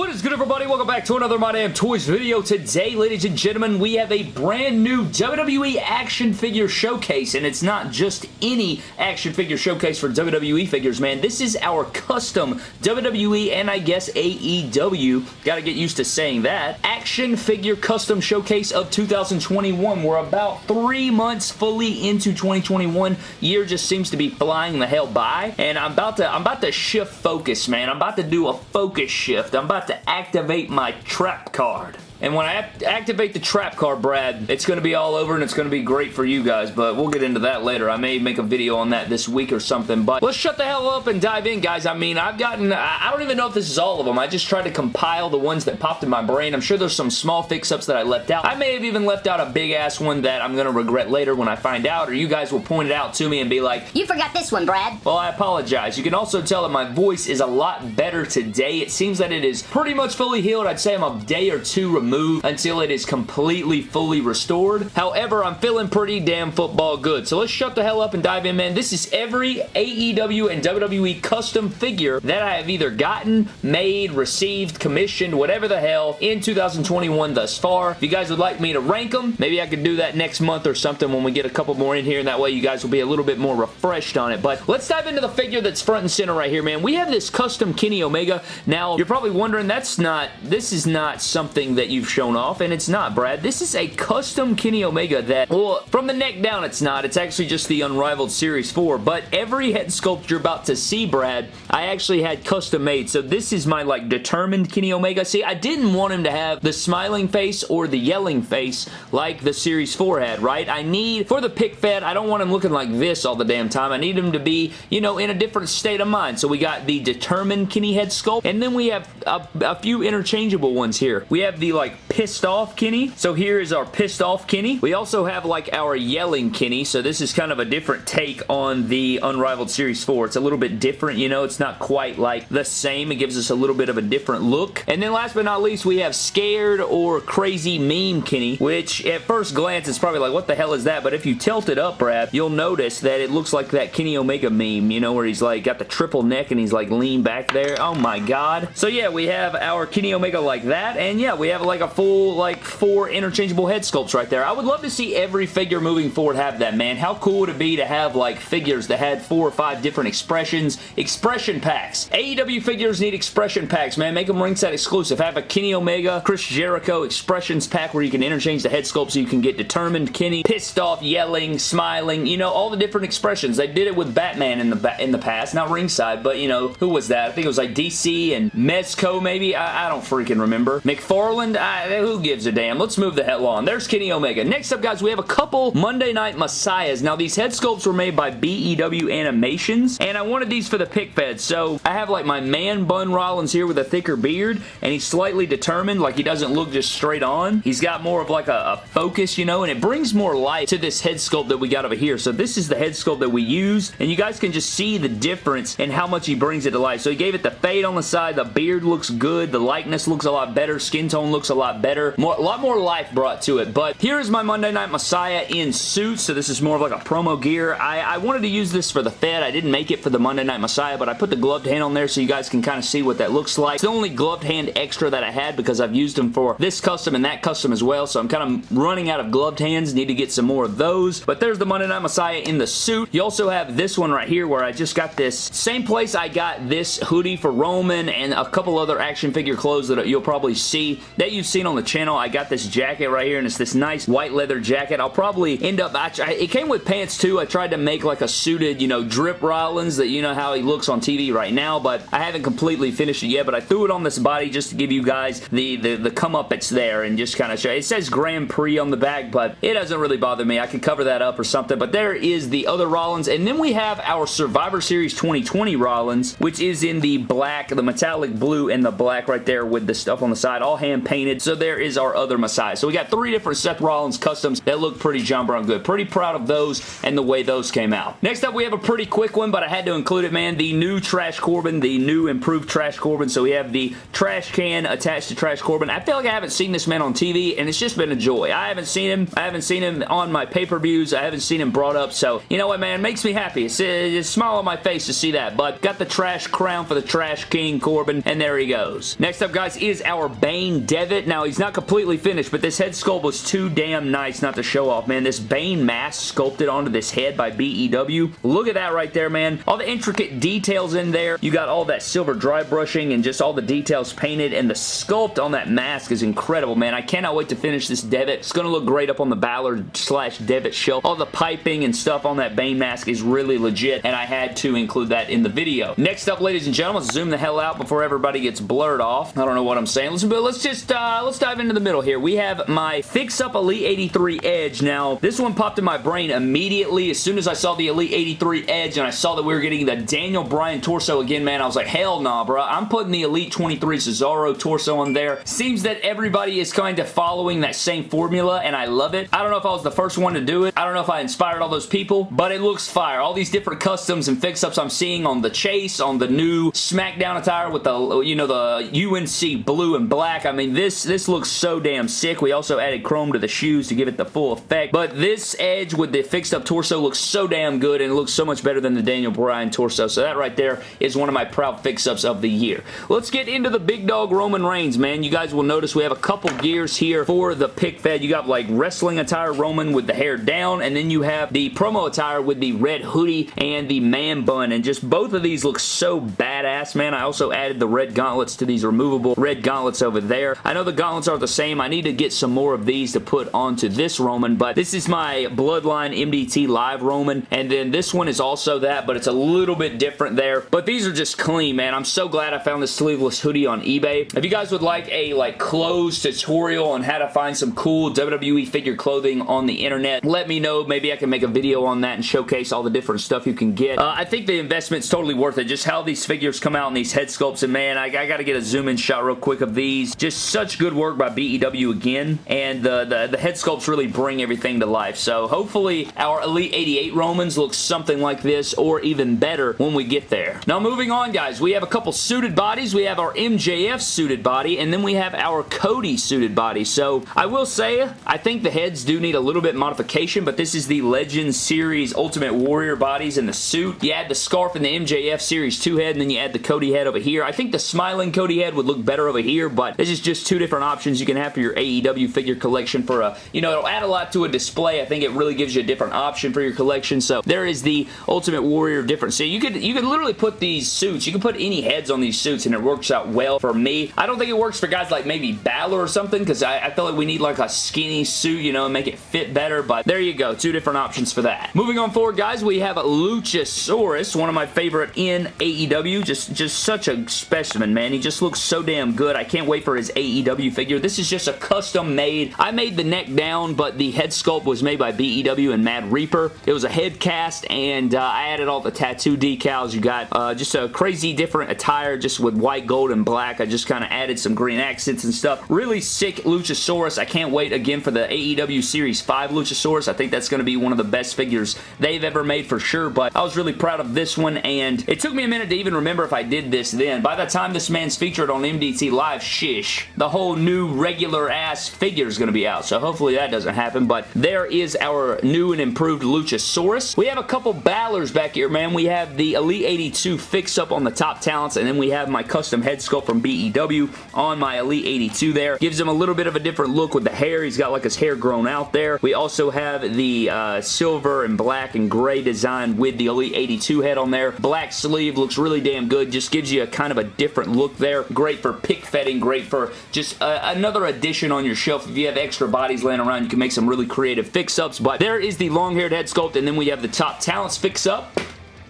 What is good everybody? Welcome back to another My Damn Toys video. Today, ladies and gentlemen, we have a brand new WWE action figure showcase, and it's not just any action figure showcase for WWE figures, man. This is our custom WWE and I guess AEW, gotta get used to saying that, action figure custom showcase of 2021. We're about three months fully into 2021. Year just seems to be flying the hell by, and I'm about to, I'm about to shift focus, man. I'm about to do a focus shift. I'm about to activate my trap card. And when I activate the trap card, Brad, it's going to be all over and it's going to be great for you guys, but we'll get into that later. I may make a video on that this week or something, but let's shut the hell up and dive in, guys. I mean, I've gotten, I don't even know if this is all of them. I just tried to compile the ones that popped in my brain. I'm sure there's some small fix-ups that I left out. I may have even left out a big-ass one that I'm going to regret later when I find out, or you guys will point it out to me and be like, You forgot this one, Brad. Well, I apologize. You can also tell that my voice is a lot better today. It seems that it is pretty much fully healed. I'd say I'm a day or two removed until it is completely, fully restored. However, I'm feeling pretty damn football good. So let's shut the hell up and dive in, man. This is every AEW and WWE custom figure that I have either gotten, made, received, commissioned, whatever the hell, in 2021 thus far. If you guys would like me to rank them, maybe I could do that next month or something when we get a couple more in here, and that way you guys will be a little bit more refreshed on it. But let's dive into the figure that's front and center right here, man. We have this custom Kenny Omega. Now, you're probably wondering, that's not, this is not something that shown off, and it's not, Brad. This is a custom Kenny Omega that, well, from the neck down, it's not. It's actually just the Unrivaled Series 4, but every head sculpt you're about to see, Brad, I actually had custom made, so this is my, like, determined Kenny Omega. See, I didn't want him to have the smiling face or the yelling face like the Series 4 had, right? I need, for the pick fed, I don't want him looking like this all the damn time. I need him to be, you know, in a different state of mind. So we got the determined Kenny head sculpt, and then we have a, a few interchangeable ones here. We have the, like, pissed off Kenny. So here is our pissed off Kenny. We also have like our yelling Kenny. So this is kind of a different take on the Unrivaled Series 4. It's a little bit different, you know. It's not quite like the same. It gives us a little bit of a different look. And then last but not least, we have scared or crazy meme Kenny, which at first glance is probably like, what the hell is that? But if you tilt it up, Brad, you'll notice that it looks like that Kenny Omega meme, you know, where he's like got the triple neck and he's like lean back there. Oh my god. So yeah, we have our Kenny Omega like that. And yeah, we have like a full like like four interchangeable head sculpts right there. I would love to see every figure moving forward have that, man. How cool would it be to have like figures that had four or five different expressions? Expression packs. AEW figures need expression packs, man. Make them ringside exclusive. Have a Kenny Omega, Chris Jericho expressions pack where you can interchange the head sculpt so you can get determined Kenny, pissed off, yelling, smiling, you know, all the different expressions. They did it with Batman in the in the past, not ringside, but you know, who was that? I think it was like DC and Mezco maybe? I, I don't freaking remember. McFarlane? Who gives a damn? Let's move the hell on. There's Kenny Omega. Next up, guys, we have a couple Monday Night Messiahs. Now, these head sculpts were made by BEW Animations, and I wanted these for the pick fed. So, I have like my man Bun Rollins here with a thicker beard, and he's slightly determined, like he doesn't look just straight on. He's got more of like a, a focus, you know, and it brings more life to this head sculpt that we got over here. So, this is the head sculpt that we use, and you guys can just see the difference in how much he brings it to life. So, he gave it the fade on the side, the beard looks good, the likeness looks a lot better, skin tone looks a lot better, more, a lot more life brought to it. But here is my Monday Night Messiah in suit, so this is more of like a promo gear. I, I wanted to use this for the Fed. I didn't make it for the Monday Night Messiah, but I put the gloved hand on there so you guys can kind of see what that looks like. It's the only gloved hand extra that I had because I've used them for this custom and that custom as well, so I'm kind of running out of gloved hands. Need to get some more of those. But there's the Monday Night Messiah in the suit. You also have this one right here where I just got this same place I got this hoodie for Roman and a couple other action figure clothes that you'll probably see that you've seen on the channel. I got this jacket right here, and it's this nice white leather jacket. I'll probably end up, I, it came with pants too. I tried to make like a suited, you know, drip Rollins that you know how he looks on TV right now, but I haven't completely finished it yet, but I threw it on this body just to give you guys the, the, the come up it's there and just kind of show. It says Grand Prix on the back, but it doesn't really bother me. I could cover that up or something, but there is the other Rollins, and then we have our Survivor Series 2020 Rollins, which is in the black, the metallic blue and the black right there with the stuff on the side, all hand painted So there is our other Messiah. So we got three different Seth Rollins customs that look pretty John Brown good. Pretty proud of those and the way those came out. Next up, we have a pretty quick one, but I had to include it, man. The new Trash Corbin, the new improved Trash Corbin. So we have the trash can attached to Trash Corbin. I feel like I haven't seen this man on TV, and it's just been a joy. I haven't seen him. I haven't seen him on my pay-per-views. I haven't seen him brought up, so you know what, man? Makes me happy. It's, it's a smile on my face to see that, but got the trash crown for the Trash King Corbin, and there he goes. Next up, guys, is our Bane Devitt. Now, he's not completely finished, but this head sculpt was too damn nice not to show off, man. This Bane mask sculpted onto this head by BEW. Look at that right there, man. All the intricate details in there. You got all that silver dry brushing and just all the details painted, and the sculpt on that mask is incredible, man. I cannot wait to finish this Devitt. It's going to look great up on the Balor slash Devitt shelf. All the piping and stuff on that Bane mask is really legit, and I had to include that in the video. Next up, ladies and gentlemen, zoom the hell out before everybody gets blurred off. I don't know what I'm saying. Let's, let's just, uh, Uh, let's dive into the middle here. We have my Fix Up Elite 83 Edge. Now, this one popped in my brain immediately as soon as I saw the Elite 83 Edge and I saw that we were getting the Daniel Bryan torso again, man. I was like, hell nah, bro. I'm putting the Elite 23 Cesaro torso on there. Seems that everybody is kind of following that same formula, and I love it. I don't know if I was the first one to do it. I don't know if I inspired all those people, but it looks fire. All these different customs and fix-ups I'm seeing on the Chase, on the new SmackDown attire with the, you know, the UNC blue and black. I mean, this, this looks so damn sick. We also added chrome to the shoes to give it the full effect, but this Edge with the fixed-up torso looks so damn good, and it looks so much better than the Daniel Bryan torso, so that right there is one of my proud fix-ups of the year. Let's get into the big dog Roman Reigns, man. You guys will notice we have a couple gears here for the pick fed. You got like wrestling attire Roman with the hair down, and then you have the promo attire with the red hoodie and the man bun, and just both of these look so badass, man. I also added the red gauntlets to these removable red gauntlets over there. I know the gauntlets are the same. I need to get some more of these to put onto this Roman, but this is my Bloodline MDT Live Roman, and then this one is also that, but it's a little bit different there. But these are just clean, man. I'm so glad I found this sleeveless hoodie on eBay. If you guys would like a like clothes tutorial on how to find some cool WWE figure clothing on the internet, let me know. Maybe I can make a video on that and showcase all the different stuff you can get. Uh, I think the investment's totally worth it. Just how these figures come out and these head sculpts, and man, I, I got to get a zoom-in shot real quick of these. Just such good work by BEW again, and the, the, the head sculpts really bring everything to life. So hopefully our Elite 88 Romans look something like this, or even better when we get there. Now moving on, guys, we have a couple suited bodies. We have our MJF suited body, and then we have our Cody suited body. So I will say, I think the heads do need a little bit modification, but this is the Legends Series Ultimate Warrior bodies in the suit. You add the scarf in the MJF Series 2 head, and then you add the Cody head over here. I think the smiling Cody head would look better over here, but this is just two different options you can have for your AEW figure collection for a, you know, it'll add a lot to a display. I think it really gives you a different option for your collection. So there is the Ultimate Warrior difference. So you could, you could literally put these suits, you can put any heads on these suits and it works out well for me. I don't think it works for guys like maybe Balor or something because I, I feel like we need like a skinny suit, you know, and make it fit better, but there you go. Two different options for that. Moving on forward, guys, we have Luchasaurus, one of my favorite in AEW. Just, just such a specimen, man. He just looks so damn good. I can't wait for his AEW figure. This is just a custom made. I made the neck down, but the head sculpt was made by BEW and Mad Reaper. It was a head cast, and uh, I added all the tattoo decals. You got uh, just a crazy different attire just with white, gold, and black. I just kind of added some green accents and stuff. Really sick Luchasaurus. I can't wait again for the AEW Series 5 Luchasaurus. I think that's going to be one of the best figures they've ever made for sure, but I was really proud of this one, and it took me a minute to even remember if I did this then. By the time this man's featured on MDT Live, shish, the whole new regular-ass figure is going to be out, so hopefully that doesn't happen, but there is our new and improved Luchasaurus. We have a couple Balors back here, man. We have the Elite 82 fix-up on the top talents, and then we have my custom head sculpt from BEW on my Elite 82 there. Gives him a little bit of a different look with the hair. He's got like his hair grown out there. We also have the uh, silver and black and gray design with the Elite 82 head on there. Black sleeve looks really damn good. Just gives you a kind of a different look there. Great for pick fetting. Great for just uh, another addition on your shelf. If you have extra bodies laying around, you can make some really creative fix-ups. But there is the long-haired head sculpt, and then we have the top talents fix-up.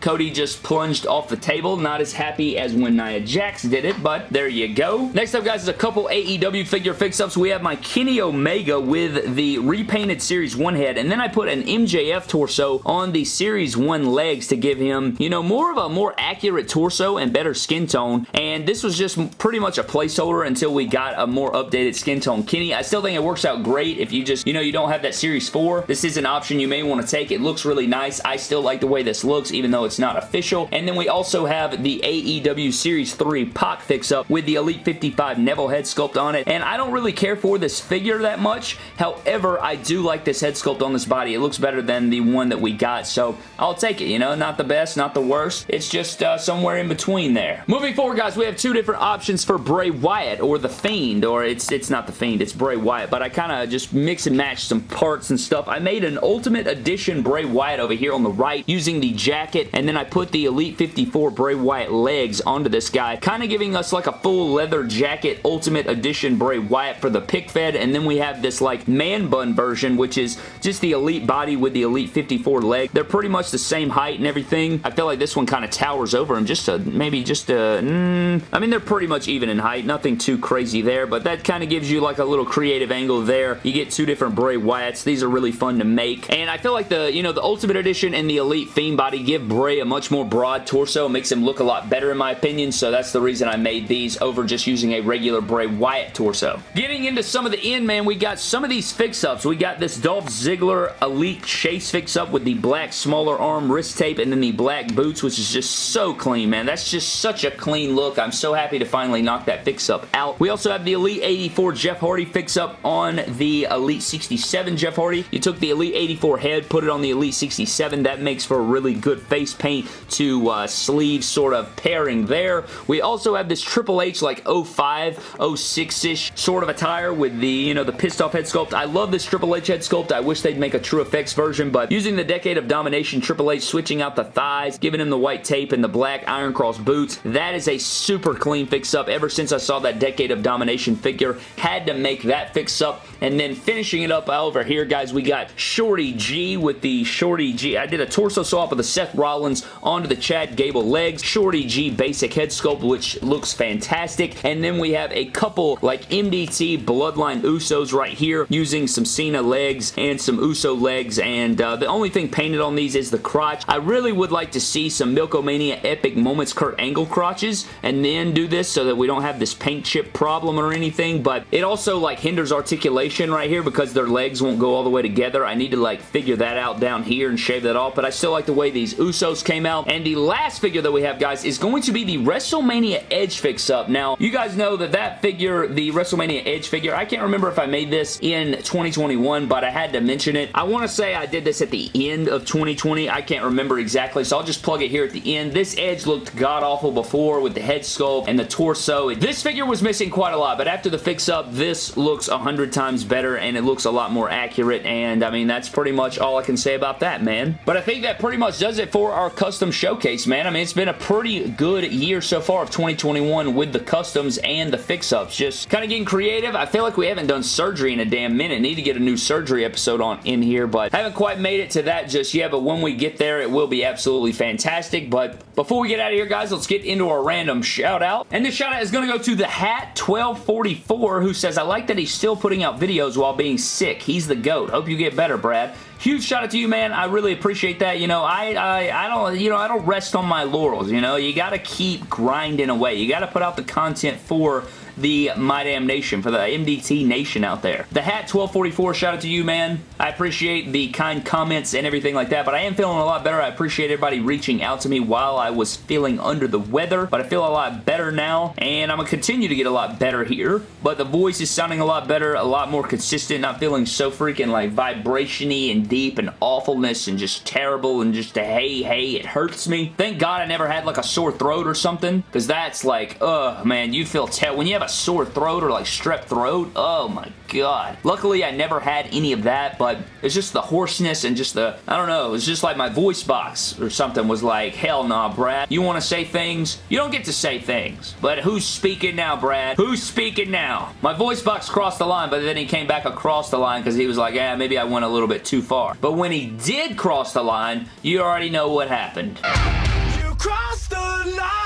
Cody just plunged off the table. Not as happy as when Nia Jax did it, but there you go. Next up, guys, is a couple AEW figure fix-ups. We have my Kenny Omega with the repainted Series 1 head, and then I put an MJF torso on the Series 1 legs to give him, you know, more of a more accurate torso and better skin tone, and this was just pretty much a placeholder until we got a more updated skin tone Kenny. I still think it works out great if you just, you know, you don't have that Series 4. This is an option you may want to take. It looks really nice. I still like the way this looks, even though it's not official. And then we also have the AEW Series 3 Pac fix-up with the Elite 55 Neville head sculpt on it, and I don't really care for this figure that much. However, I do like this head sculpt on this body. It looks better than the one that we got, so I'll take it, you know? Not the best, not the worst. It's just uh, somewhere in between there. Moving forward, guys, we have two different options for Bray Wyatt, or The Fiend, or it's, it's not The Fiend, it's Bray Wyatt, but I kind of just mix and match some parts and stuff. I made an Ultimate Edition Bray Wyatt over here on the right using the jacket, and then I put the Elite 54 Bray Wyatt legs onto this guy, kind of giving us like a full leather jacket Ultimate Edition Bray Wyatt for the pick fed, and then we have this like man bun version, which is just the Elite body with the Elite 54 leg. They're pretty much the same height and everything. I feel like this one kind of towers over him just a, maybe just a, mm, I mean, they're pretty much even in height. Nothing too crazy there, but that kind of gives you like a little creative angle there. You get two different Bray Wyatts. These are really fun to make, and I feel like the, you know, the Ultimate Edition and the Elite Fiend body give Bray a much more broad torso. It makes him look a lot better in my opinion, so that's the reason I made these over just using a regular Bray Wyatt torso. Getting into some of the end, man, we got some of these fix-ups. We got this Dolph Ziggler Elite Chase fix-up with the black smaller arm wrist tape and then the black boots, which is just so clean, man. That's just such a clean look. I'm so happy to finally knock that fix-up out. We also have the Elite 84 Jeff Hardy fix-up on the Elite 67 Jeff Hardy. You took the Elite 84 head, put it on the Elite 67. That makes for a really good face paint to uh, sleeve sort of pairing there. We also have this Triple H like 05, 06-ish sort of attire with the, you know, the pissed off head sculpt. I love this Triple H head sculpt. I wish they'd make a True Effects version, but using the Decade of Domination Triple H, switching out the thighs, giving him the white tape and the black Iron Cross boots, that is a super clean fix-up. Ever since I saw that Decade of Domination figure, had to make that fix-up. And then finishing it up over here, guys, we got Shorty G with the Shorty G. I did a torso swap with the Seth Rollins onto the Chad Gable legs. Shorty G basic head sculpt, which looks fantastic. And then we have a couple like MDT Bloodline Usos right here using some Cena legs and some Uso legs. And uh, the only thing painted on these is the crotch. I really would like to see some Milk-O-Mania Epic Moments Kurt Angle crotches and then do this so that we don't have this paint chip problem or anything. But it also like hinders articulation right here because their legs won't go all the way together. I need to like figure that out down here and shave that off. But I still like the way these Usos came out. And the last figure that we have, guys, is going to be the WrestleMania Edge fix-up. Now, you guys know that that figure, the WrestleMania Edge figure, I can't remember if I made this in 2021, but I had to mention it. I want to say I did this at the end of 2020. I can't remember exactly, so I'll just plug it here at the end. This Edge looked god-awful before with the head sculpt and the torso. This figure was missing quite a lot, but after the fix-up, this looks a hundred times better, and it looks a lot more accurate, and I mean, that's pretty much all I can say about that, man. But I think that pretty much does it for our custom showcase, man. I mean, it's been a pretty good year so far of 2021 with the customs and the fix-ups. Just kind of getting creative. I feel like we haven't done surgery in a damn minute. Need to get a new surgery episode on in here, but haven't quite made it to that just yet, but when we get there, it will be absolutely fantastic. But before we get out of here, guys, let's get into our random shout-out. And this shout-out is going to go to the Hat1244, who says, I like that he's still putting out videos while being sick. He's the GOAT. Hope you get better, Brad huge shout out to you, man. I really appreciate that. You know, I, I, I don't, you know, I don't rest on my laurels, you know. You got to keep grinding away. You got to put out the content for the My Damn Nation, for the MDT Nation out there. The Hat 1244, shout out to you, man. I appreciate the kind comments and everything like that, but I am feeling a lot better. I appreciate everybody reaching out to me while I was feeling under the weather, but I feel a lot better now, and I'm going to continue to get a lot better here, but the voice is sounding a lot better, a lot more consistent, not feeling so freaking like vibration-y and deep and awfulness and just terrible and just a hey, hey, it hurts me. Thank God I never had like a sore throat or something, because that's like, ugh, man, you feel, when you have a sore throat or like strep throat. Oh my god. Luckily, I never had any of that, but it's just the hoarseness and just the, I don't know, it's just like my voice box or something was like, hell nah, Brad. You want to say things? You don't get to say things. But who's speaking now, Brad? Who's speaking now? My voice box crossed the line, but then he came back across the line because he was like, yeah, maybe I went a little bit too far. But when he did cross the line, you already know what happened. alive!